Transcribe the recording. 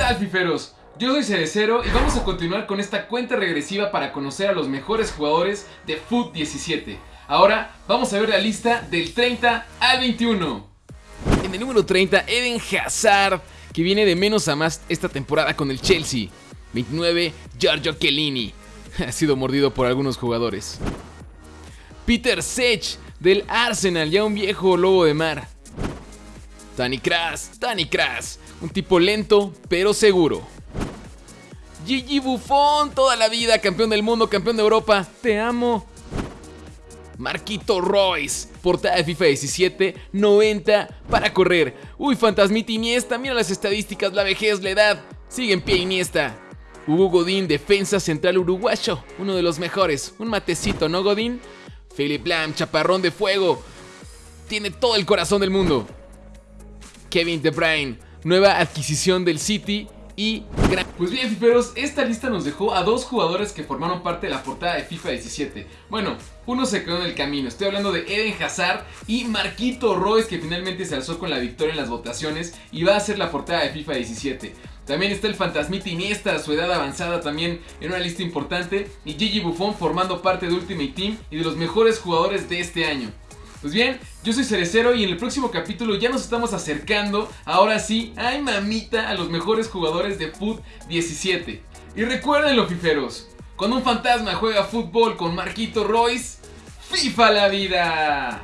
tal, fiferos? Yo soy Cerecero y vamos a continuar con esta cuenta regresiva para conocer a los mejores jugadores de FUT 17. Ahora vamos a ver la lista del 30 al 21. En el número 30, Eden Hazard, que viene de menos a más esta temporada con el Chelsea. 29, Giorgio Chiellini. Ha sido mordido por algunos jugadores. Peter Sech, del Arsenal, ya un viejo lobo de mar. Tani Kras, Tani Kras, un tipo lento pero seguro. Gigi Buffon, toda la vida, campeón del mundo, campeón de Europa, te amo. Marquito Royce, portada de FIFA 17, 90 para correr. Uy, Fantasmita Iniesta, mira las estadísticas, la vejez, la edad. Sigue en pie Iniesta. Hugo Godín, defensa central uruguayo, uno de los mejores. Un matecito, ¿no, Godín? Philip Lam, chaparrón de fuego. Tiene todo el corazón del mundo. Kevin De Bruyne, nueva adquisición del City y. Pues bien, fiferos, esta lista nos dejó a dos jugadores que formaron parte de la portada de FIFA 17. Bueno, uno se quedó en el camino, estoy hablando de Eden Hazard y Marquito Royce que finalmente se alzó con la victoria en las votaciones y va a ser la portada de FIFA 17. También está el Fantasmita Iniesta su edad avanzada también en una lista importante y Gigi Buffon formando parte de Ultimate Team y de los mejores jugadores de este año. Pues bien, yo soy Cerecero y en el próximo capítulo ya nos estamos acercando, ahora sí, ay mamita, a los mejores jugadores de FUT 17. Y recuerden fiferos, cuando un fantasma juega fútbol con Marquito Royce, FIFA la vida.